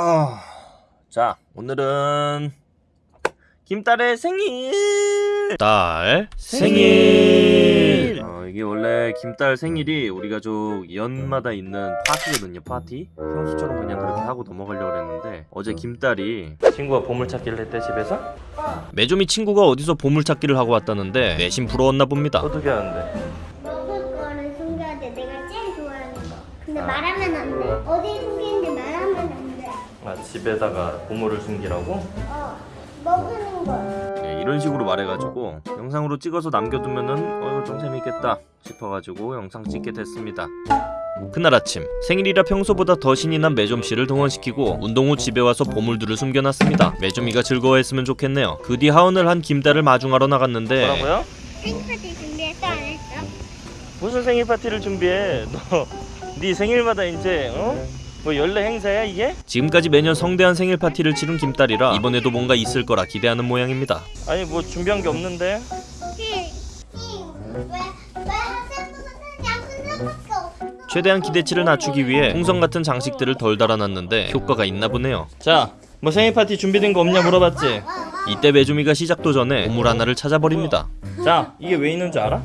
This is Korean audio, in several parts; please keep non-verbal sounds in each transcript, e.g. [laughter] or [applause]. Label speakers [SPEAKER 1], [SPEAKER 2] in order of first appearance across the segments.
[SPEAKER 1] 아, 자 오늘은 김딸의 생일.
[SPEAKER 2] 딸
[SPEAKER 1] 생일. 어, 이게 원래 김딸 생일이 우리 가족 연마다 있는 파티거든요. 파티. 평소처럼 그냥 그렇게 하고 넘어가려고 했는데 어제 김딸이 친구가 보물찾기를 했대 집에서.
[SPEAKER 2] 매조미 친구가 어디서 보물찾기를 하고 왔다는데 내심 부러웠나 봅니다
[SPEAKER 1] 어떻게 하는데? 집에다가 보물을 숨기라고?
[SPEAKER 3] 어. 먹는 거.
[SPEAKER 1] 네, 이런 식으로 말해가지고 영상으로 찍어서 남겨두면은 어 이거 좀 재밌겠다 싶어가지고 영상 찍게 됐습니다.
[SPEAKER 2] 그날 아침 생일이라 평소보다 더 신이 난 매좀씨를 동원시키고 운동 후 집에 와서 보물들을 숨겨놨습니다 매좀이가 즐거워했으면 좋겠네요 그 뒤 하원을 한 김딸을 마중하러 나갔는데
[SPEAKER 1] 뭐라고요?
[SPEAKER 3] 생일 파티 준비했어 안 했어?
[SPEAKER 1] 무슨 생일 파티를 준비해? 너 네 생일마다 이제 어? 뭐 연례 행사야 이게?
[SPEAKER 2] 지금까지 매년 성대한 생일 파티를 치른 김딸이라 이번에도 뭔가 있을 거라 기대하는 모양입니다
[SPEAKER 1] 아니 뭐 준비한 게 없는데?
[SPEAKER 2] 최대한 기대치를 낮추기 위해 풍선 같은 장식들을 덜 달아놨는데 효과가 있나 보네요
[SPEAKER 1] 자 뭐 생일 파티 준비된 거 없냐 물어봤지?
[SPEAKER 2] 이때 매조미가 시작도 전에 보물 하나를 찾아버립니다
[SPEAKER 1] 자 이게 왜 있는 줄 알아?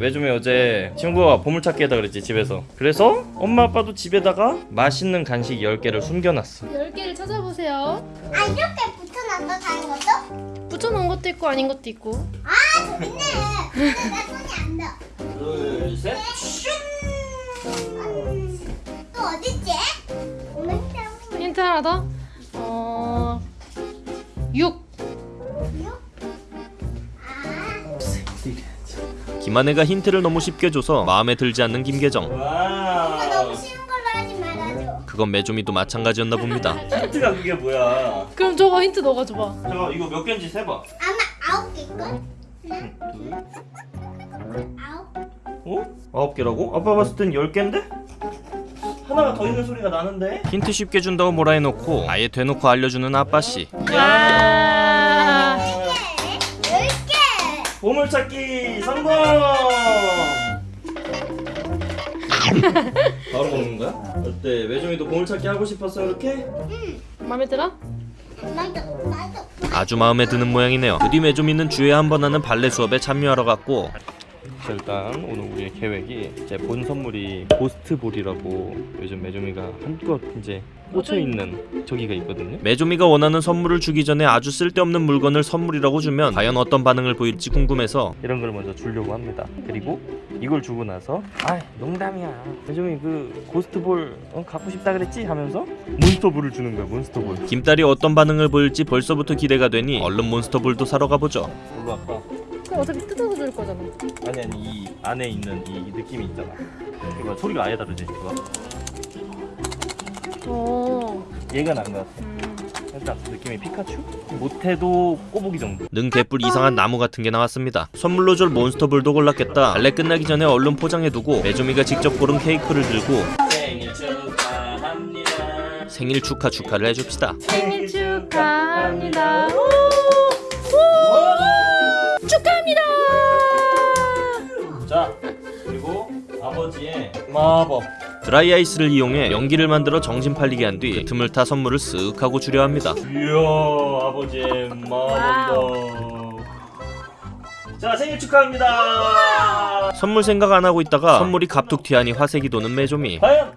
[SPEAKER 1] 왜좀에 어제 친구가 보물찾기 했다 그랬지 집에서 그래서 엄마 아빠도 집에다가 맛있는 간식 10개를 숨겨놨어
[SPEAKER 4] 10개를 찾아보세요.
[SPEAKER 3] 아 이렇게 붙여놨어 다른 것도?
[SPEAKER 4] 붙여놓은 것도 있고 아닌 것도 있고.
[SPEAKER 3] 아. 근데 나 손이 안 닿아.
[SPEAKER 1] 둘셋
[SPEAKER 3] 음, 또 어딨지? 힌트
[SPEAKER 4] 하나 더.
[SPEAKER 2] 김한혜가 힌트를 너무 쉽게 줘서 마음에 들지 않는 김계정. 그건 매조미도 마찬가지였나 봅니다
[SPEAKER 1] 힌트가 그게 뭐야
[SPEAKER 4] 그럼 저거 힌트 너가 줘봐.
[SPEAKER 1] 저 이거 몇 개인지 세봐
[SPEAKER 3] 아마 아홉 개걸?
[SPEAKER 1] 둘
[SPEAKER 3] 아홉?
[SPEAKER 1] 어? 아홉 개라고? 아빠 봤을 땐 열 개인데? 하나가 더 있는 소리가 나는데?
[SPEAKER 2] 힌트 쉽게 준다고 뭐라 해놓고 아예 대놓고 알려주는 아빠씨
[SPEAKER 1] 보물찾기 성공! [laughs] 바로 먹는 거야? 어때? 외종이도 보물찾기 하고 싶었어 이렇게?
[SPEAKER 4] 마음에 들어?
[SPEAKER 2] 아주 마음에 드는 모양이네요 그뒤 매조미는 주에 한 번 하는 발레 수업에 참여하러 갔고
[SPEAKER 1] 자, 일단 오늘 우리의 계획이 제본 선물이 고스트볼이라고 요즘 매조미가 한껏 이제 꽂혀 있는 저기가 있거든요.
[SPEAKER 2] 매조미가 원하는 선물을 주기 전에 아주 쓸데없는 물건을 선물이라고 주면 과연 어떤 반응을 보일지 궁금해서
[SPEAKER 1] 이런 걸 먼저 주려고 합니다. 그리고 이걸 주고 나서 아 농담이야. 매조미 그 고스트볼 어, 갖고 싶다 그랬지 하면서 몬스터볼을 주는 거야 몬스터볼.
[SPEAKER 2] 김딸이 어떤 반응을 보일지 벌써부터 기대가 되니 얼른 몬스터볼도 사러 가보죠
[SPEAKER 1] 뭘로 할까?
[SPEAKER 4] 그럼 어차피 뜯어 서줄 거잖아.
[SPEAKER 1] 아니 아니 이 안에 있는 이 느낌이 있잖아. 이거 소리가 아예 다르지 이거.
[SPEAKER 4] 어.
[SPEAKER 1] 얘가 나은 것 같아.
[SPEAKER 4] 음.
[SPEAKER 1] 살짝 느낌이 피카츄? 못해도 꼬부기 정도.
[SPEAKER 2] 능 개뿔 이상한 나무 같은 게 나왔습니다 선물로 줄 몬스터볼도 골랐겠다 발레 끝나기 전에 얼른 포장해두고 매조미가 직접 고른 케이크를 들고
[SPEAKER 1] 생일 축하합니다.
[SPEAKER 2] 생일 축하 축하를 해줍시다
[SPEAKER 4] 생일 축하합니다.
[SPEAKER 1] 마법.
[SPEAKER 2] 드라이 아이스를 이용해 연기를 만들어 정신 팔리게 한뒤그 틈을 타 선물을 쓱 하고 주려 합니다.
[SPEAKER 1] 이야 아버지의 마법이다. 자 생일 축하합니다.
[SPEAKER 2] 선물 생각 안 하고 있다가 선물이 갑툭 튀하니 화색이 도는 매조미.
[SPEAKER 1] 과연?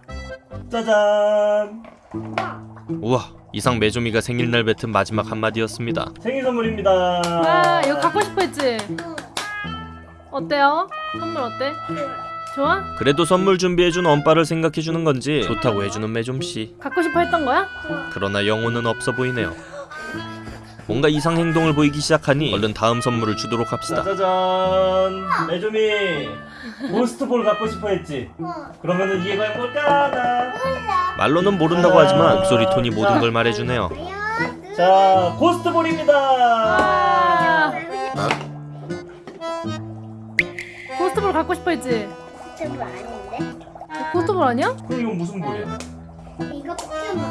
[SPEAKER 1] 짜잔.
[SPEAKER 2] 우와 이상 매조미가 생일날 뱉은 마지막 한마디였습니다.
[SPEAKER 1] 생일 선물입니다.
[SPEAKER 4] 와, 이거 갖고 싶어 했지? 어때요? 선물 어때? 좋아?
[SPEAKER 2] 그래도 선물 준비해준 엄빠를 생각해주는 건지 좋다고 해주는 매좀씨
[SPEAKER 4] 갖고 싶어 했던 거야?
[SPEAKER 2] 그러나 영혼은 없어 보이네요 뭔가 이상 행동을 보이기 시작하니 얼른 다음 선물을 주도록 합시다
[SPEAKER 1] 짜자잔 매조미 몬스터볼 갖고 싶어 했지
[SPEAKER 3] 어.
[SPEAKER 1] 그러면은 이게 과연 뭘까
[SPEAKER 3] 몰라.
[SPEAKER 2] 말로는 모른다고 하지만 목소리 톤이 모든 걸 말해주네요
[SPEAKER 1] 자 고스트볼입니다
[SPEAKER 4] 아. 고스트볼 갖고 싶어 했지?
[SPEAKER 3] 좀 아닌데?
[SPEAKER 4] 고스트볼 아니야?
[SPEAKER 1] 그럼 이건 무슨 볼이야?
[SPEAKER 3] 이거 포켓몬.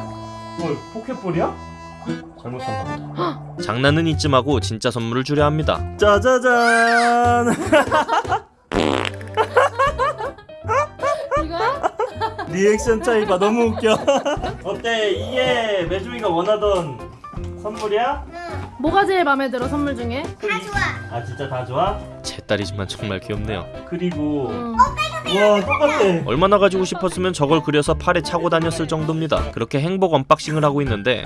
[SPEAKER 1] 뭘 포켓볼이야? 잘못 샀나 보다
[SPEAKER 2] 장난은 이쯤 하고 진짜 선물을 주려 합니다
[SPEAKER 1] 짜자잔
[SPEAKER 4] 이거야? [laughs]
[SPEAKER 1] 리액션 차이 봐 너무 웃겨 [laughs] 어때 이게 매조미가 원하던 선물이야?
[SPEAKER 3] 응.
[SPEAKER 4] 뭐가 제일 마음에 들어 선물 중에?
[SPEAKER 3] 다 좋아.
[SPEAKER 1] 아 진짜 다 좋아?
[SPEAKER 2] 제 딸이지만 정말 귀엽네요.
[SPEAKER 1] 그리고
[SPEAKER 4] 응.
[SPEAKER 1] 와 똑같아
[SPEAKER 2] 얼마나 가지고 싶었으면 저걸 그려서 팔에 차고 다녔을 정도입니다. 그렇게 행복 unboxing을 하고 있는데.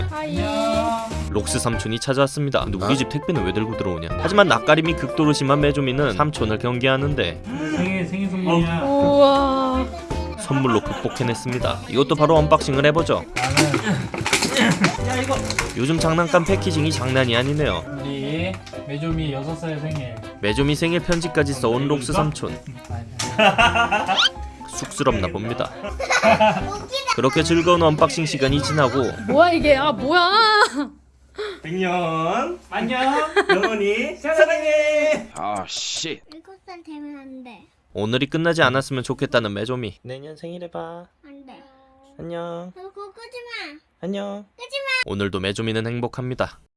[SPEAKER 2] 록스 삼촌이 찾아왔습니다. 근데 우리 집 택배는 왜 들고 들어오냐? 하지만 낯가림이 극도로 심한 매조미는 삼촌을 경계하는데
[SPEAKER 5] 생일 생일 선물이야.
[SPEAKER 4] 우와.
[SPEAKER 2] 선물로 극복해냈습니다. 이것도 바로 unboxing을 해보죠. 요즘 장난감 packaging이 장난이 아니네요.
[SPEAKER 5] 우리 매조미 6살 생일.
[SPEAKER 2] 매조미 생일 편지까지 써온 록스 삼촌 쑥스럽나 봅니다. 그렇게 즐거운 unboxing 시간이 지나고
[SPEAKER 4] 뭐야 이게? 아 뭐야?
[SPEAKER 1] 백년
[SPEAKER 5] 안녕.
[SPEAKER 1] 영원히 사랑해
[SPEAKER 3] 일곱 살 되면 안 돼.
[SPEAKER 2] 오늘이 끝나지 않았으면 좋겠다는 매조미.
[SPEAKER 1] 내년 생일에 봐
[SPEAKER 3] 안 돼.
[SPEAKER 1] 안녕
[SPEAKER 3] 그거 끄지 마.
[SPEAKER 1] 안녕
[SPEAKER 2] 오늘도 매조미는 행복합니다.